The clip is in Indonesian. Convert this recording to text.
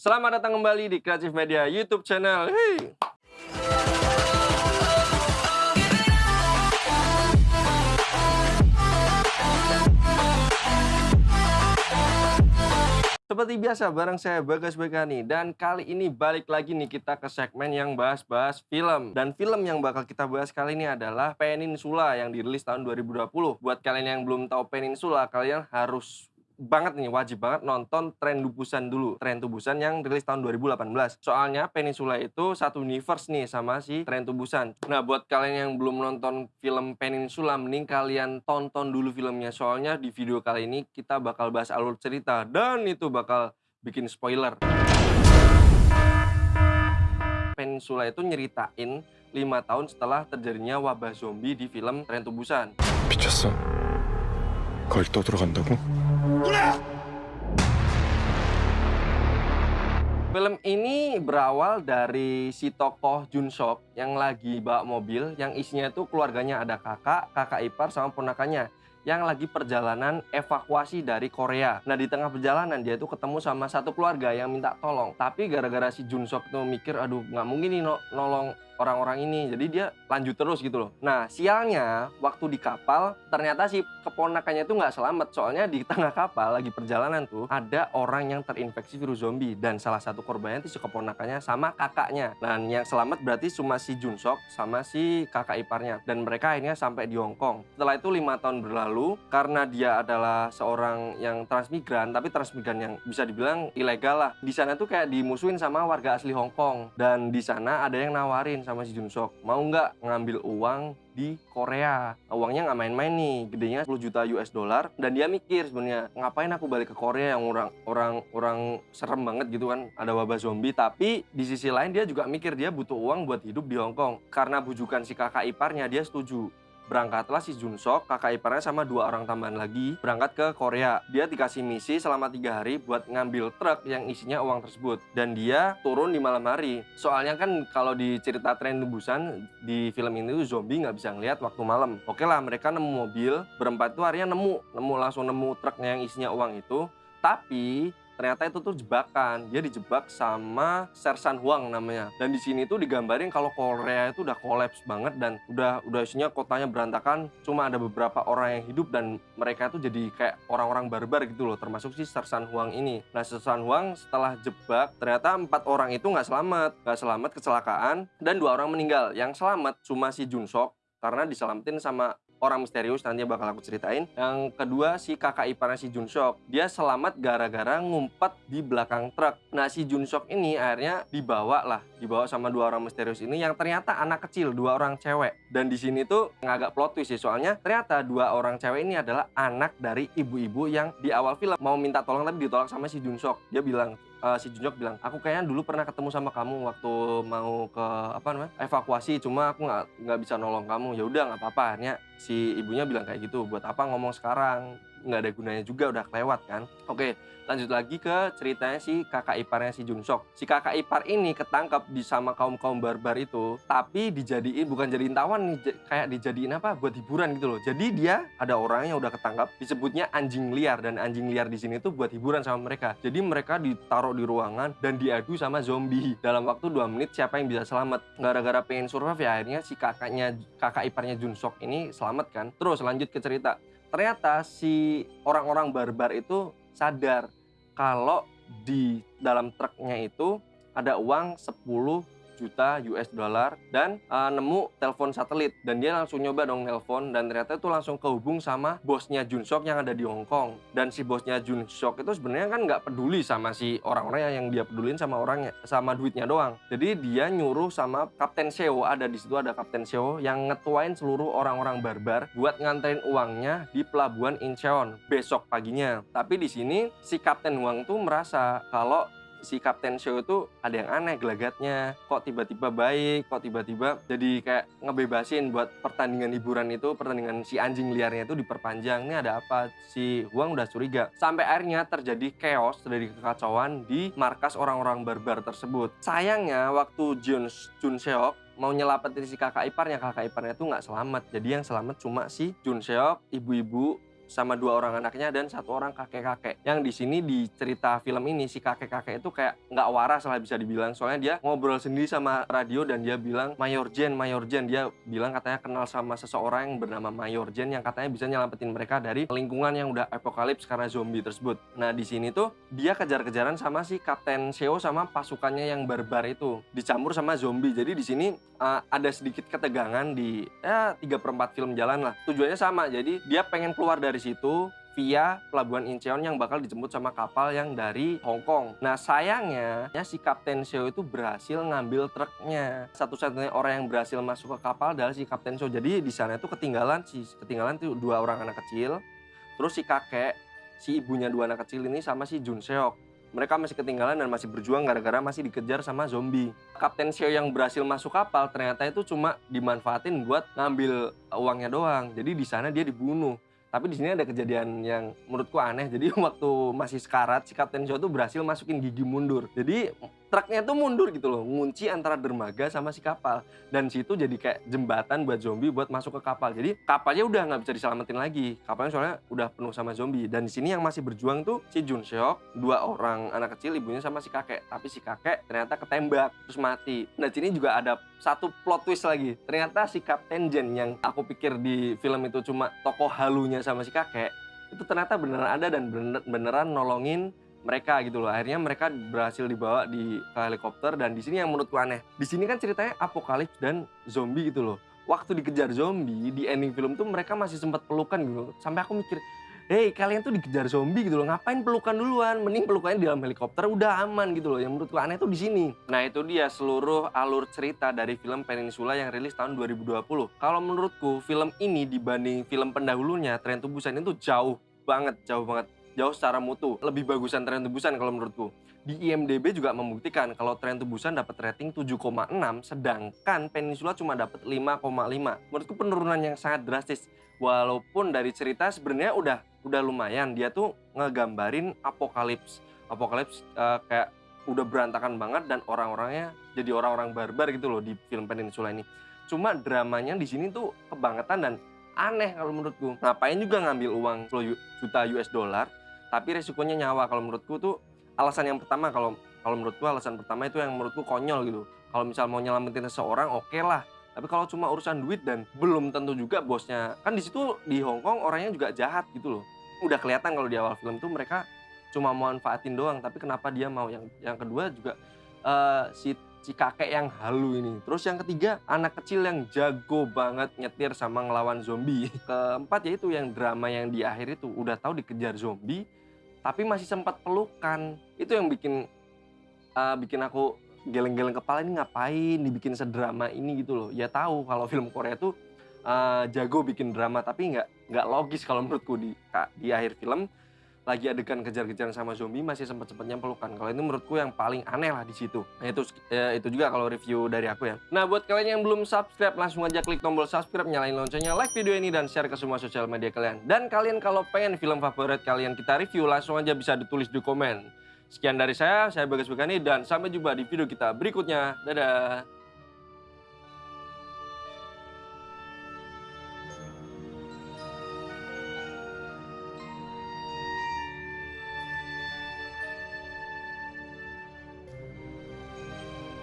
Selamat datang kembali di Kreatif Media YouTube channel. Hey. Seperti biasa, bareng saya Bagas Begani dan kali ini balik lagi nih kita ke segmen yang bahas-bahas film. Dan film yang bakal kita bahas kali ini adalah Peninsula yang dirilis tahun 2020. Buat kalian yang belum tahu Peninsula, kalian harus banget nih, wajib banget nonton Tren Busan dulu. Tren Busan yang rilis tahun 2018. Soalnya Peninsula itu satu universe nih sama si Tren Busan. Nah, buat kalian yang belum nonton film Peninsula, mending kalian tonton dulu filmnya. Soalnya di video kali ini kita bakal bahas alur cerita dan itu bakal bikin spoiler. Peninsula itu nyeritain 5 tahun setelah terjadinya wabah zombie di film Tren Busan. 미쳤어? 거길 떠들어간다고? Film ini berawal dari si tokoh Jun Sok yang lagi bawa mobil yang isinya itu keluarganya ada kakak, kakak ipar sama ponakannya yang lagi perjalanan evakuasi dari Korea. Nah di tengah perjalanan dia itu ketemu sama satu keluarga yang minta tolong. Tapi gara-gara si Jun Sok itu mikir, aduh nggak mungkin nih no nolong orang-orang ini. Jadi dia lanjut terus gitu loh. Nah sialnya waktu di kapal ternyata si keponakannya itu nggak selamat. Soalnya di tengah kapal lagi perjalanan tuh ada orang yang terinfeksi virus zombie. Dan salah satu korbannya itu si keponakannya sama kakaknya. Dan yang selamat berarti cuma si Junsok sama si kakak iparnya. Dan mereka akhirnya sampai di Hong Kong. Setelah itu lima tahun berlalu karena dia adalah seorang yang transmigran. Tapi transmigran yang bisa dibilang ilegal lah. Di sana tuh kayak dimusuhin sama warga asli Hong Kong. Dan di sana ada yang nawarin sama si Junsok mau nggak ngambil uang di Korea uangnya nggak main-main nih gedenya 10 juta US dollar dan dia mikir sebenarnya ngapain aku balik ke Korea yang orang orang orang serem banget gitu kan ada wabah zombie tapi di sisi lain dia juga mikir dia butuh uang buat hidup di Hong Kong karena bujukan si kakak iparnya dia setuju berangkatlah si Junsok, kakak iparnya sama dua orang tambahan lagi berangkat ke Korea. Dia dikasih misi selama tiga hari buat ngambil truk yang isinya uang tersebut. Dan dia turun di malam hari. Soalnya kan kalau di cerita tren Busan, di film ini tuh zombie nggak bisa ngeliat waktu malam. Oke lah, mereka nemu mobil, berempat itu harinya nemu. Nemu langsung nemu truknya yang isinya uang itu. Tapi ternyata itu tuh jebakan. Dia dijebak sama Sersan Huang namanya. Dan di sini tuh digambarin kalau Korea itu udah kolaps banget dan udah udah isinya kotanya berantakan. Cuma ada beberapa orang yang hidup dan mereka tuh jadi kayak orang-orang barbar gitu loh. Termasuk si Sersan Huang ini. Nah Sersan Huang setelah jebak ternyata empat orang itu nggak selamat, nggak selamat kecelakaan dan dua orang meninggal. Yang selamat cuma si Junsok karena diselamatin sama orang misterius nanti bakal aku ceritain. Yang kedua si kakak iparnya si Junsok. Dia selamat gara-gara ngumpet di belakang truk. Nah si Junsok ini akhirnya dibawa lah, dibawa sama dua orang misterius ini yang ternyata anak kecil, dua orang cewek. Dan di sini tuh agak plot twist sih soalnya ternyata dua orang cewek ini adalah anak dari ibu-ibu yang di awal film mau minta tolong tapi ditolak sama si Junsok. Dia bilang uh, si Junjok bilang, aku kayaknya dulu pernah ketemu sama kamu waktu mau ke apa namanya evakuasi, cuma aku nggak nggak bisa nolong kamu. Ya udah nggak apa-apa. Akhirnya si ibunya bilang kayak gitu. Buat apa ngomong sekarang? Nggak ada gunanya juga, udah kelewat kan. Oke, lanjut lagi ke ceritanya si kakak iparnya si Junsok. Si kakak ipar ini ketangkap di sama kaum-kaum barbar itu, tapi dijadiin bukan jadiin tawan nih, kayak dijadiin apa? Buat hiburan gitu loh. Jadi dia ada orang yang udah ketangkap, disebutnya anjing liar dan anjing liar di sini tuh buat hiburan sama mereka. Jadi mereka ditaruh di ruangan dan diadu sama zombie. Dalam waktu 2 menit siapa yang bisa selamat? Gara-gara pengen survive ya akhirnya si kakaknya kakak iparnya Junsok ini selamat kan. Terus lanjut ke cerita. Ternyata si orang-orang barbar itu sadar kalau di dalam truknya itu ada uang 10 juta US dollar dan uh, nemu telepon satelit. Dan dia langsung nyoba dong nelpon dan ternyata itu langsung kehubung sama bosnya Junsok yang ada di Hong Kong. Dan si bosnya Junsok itu sebenarnya kan nggak peduli sama si orang-orang yang dia pedulin sama orangnya sama duitnya doang. Jadi dia nyuruh sama Kapten Seo ada di situ ada Kapten Seo yang ngetuain seluruh orang-orang barbar buat nganterin uangnya di pelabuhan Incheon besok paginya. Tapi di sini si Kapten Wang tuh merasa kalau si Kapten Show itu ada yang aneh gelagatnya. Kok tiba-tiba baik kok tiba-tiba jadi kayak ngebebasin buat pertandingan hiburan itu pertandingan si anjing liarnya itu diperpanjang. Ini ada apa? Si Huang udah curiga. Sampai akhirnya terjadi chaos dari kekacauan di markas orang-orang barbar tersebut. Sayangnya waktu Jun Jun Seok mau nyelamatin si kakak iparnya kakak iparnya itu nggak selamat. Jadi yang selamat cuma si Jun Seok ibu-ibu sama dua orang anaknya dan satu orang kakek-kakek. Yang di sini di cerita film ini si kakek-kakek itu kayak nggak waras lah bisa dibilang. Soalnya dia ngobrol sendiri sama radio dan dia bilang Mayor Jen, Mayor Jen. Dia bilang katanya kenal sama seseorang yang bernama Mayor Jen yang katanya bisa nyelamatin mereka dari lingkungan yang udah apokalips karena zombie tersebut. Nah di sini tuh dia kejar-kejaran sama si Kapten Seo sama pasukannya yang barbar itu dicampur sama zombie. Jadi di sini uh, ada sedikit ketegangan di ya tiga perempat film jalan lah. Tujuannya sama. Jadi dia pengen keluar dari situ via pelabuhan Incheon yang bakal dijemput sama kapal yang dari Hong Kong. Nah sayangnya ya si Kapten Seo itu berhasil ngambil truknya. Satu-satunya orang yang berhasil masuk ke kapal adalah si Kapten Seo. Jadi di sana itu ketinggalan si ketinggalan tuh dua orang anak kecil. Terus si kakek, si ibunya dua anak kecil ini sama si Jun Seok. Mereka masih ketinggalan dan masih berjuang gara-gara masih dikejar sama zombie. Kapten Seo yang berhasil masuk kapal ternyata itu cuma dimanfaatin buat ngambil uangnya doang. Jadi di sana dia dibunuh. Tapi di sini ada kejadian yang menurutku aneh. Jadi waktu masih sekarat, si Kapten Seo tuh berhasil masukin gigi mundur. Jadi truknya tuh mundur gitu loh, ngunci antara dermaga sama si kapal. Dan situ jadi kayak jembatan buat zombie buat masuk ke kapal. Jadi kapalnya udah nggak bisa diselamatin lagi. Kapalnya soalnya udah penuh sama zombie. Dan di sini yang masih berjuang tuh si Jun Seok, dua orang anak kecil, ibunya sama si kakek. Tapi si kakek ternyata ketembak terus mati. Nah sini juga ada satu plot twist lagi. Ternyata si Kapten Jen yang aku pikir di film itu cuma tokoh halunya sama si kakek, itu ternyata beneran ada dan bener, beneran nolongin mereka gitu loh. Akhirnya mereka berhasil dibawa di helikopter dan di sini yang menurutku aneh. Di sini kan ceritanya apokalips dan zombie gitu loh. Waktu dikejar zombie di ending film tuh mereka masih sempat pelukan gitu. Sampai aku mikir, "Hei, kalian tuh dikejar zombie gitu loh. Ngapain pelukan duluan? Mending pelukannya di dalam helikopter udah aman gitu loh." Yang menurutku aneh tuh di sini. Nah, itu dia seluruh alur cerita dari film Peninsula yang rilis tahun 2020. Kalau menurutku film ini dibanding film pendahulunya Tren to Busan itu jauh banget, jauh banget jauh secara mutu. Lebih bagusan Tren to Busan kalau menurutku. Di IMDb juga membuktikan kalau Tren to Busan dapat rating 7,6 sedangkan Peninsula cuma dapat 5,5. Menurutku penurunan yang sangat drastis. Walaupun dari cerita sebenarnya udah udah lumayan dia tuh ngegambarin apokalips. Apokalips uh, kayak udah berantakan banget dan orang-orangnya jadi orang-orang barbar gitu loh di film Peninsula ini. Cuma dramanya di sini tuh kebangetan dan aneh kalau menurutku. Ngapain juga ngambil uang 10 juta US dollar tapi resikonya nyawa. Kalau menurutku tuh alasan yang pertama kalau kalau menurutku alasan pertama itu yang menurutku konyol gitu. Kalau misal mau nyelamatin seseorang oke okay lah tapi kalau cuma urusan duit dan belum tentu juga bosnya. Kan di situ di Hong Kong orangnya juga jahat gitu loh. Udah kelihatan kalau di awal film tuh mereka cuma mau manfaatin doang. Tapi kenapa dia mau? Yang yang kedua juga uh, si si kakek yang halu ini. Terus yang ketiga, anak kecil yang jago banget nyetir sama ngelawan zombie. Keempat yaitu yang drama yang di akhir itu. Udah tahu dikejar zombie, tapi masih sempat pelukan. Itu yang bikin uh, bikin aku geleng-geleng kepala ini ngapain dibikin sedrama ini gitu loh. Ya tahu kalau film Korea tuh uh, jago bikin drama tapi nggak nggak logis kalau menurutku di di akhir film lagi adegan kejar-kejaran sama zombie masih sempat-sempatnya pelukan. Kalau ini menurutku yang paling aneh lah di situ. Nah, itu ya, itu juga kalau review dari aku ya. Nah, buat kalian yang belum subscribe langsung aja klik tombol subscribe, nyalain loncengnya, like video ini dan share ke semua sosial media kalian. Dan kalian kalau pengen film favorit kalian kita review langsung aja bisa ditulis di komen. Sekian dari saya, saya Bagas Bekani dan sampai jumpa di video kita berikutnya. Dadah.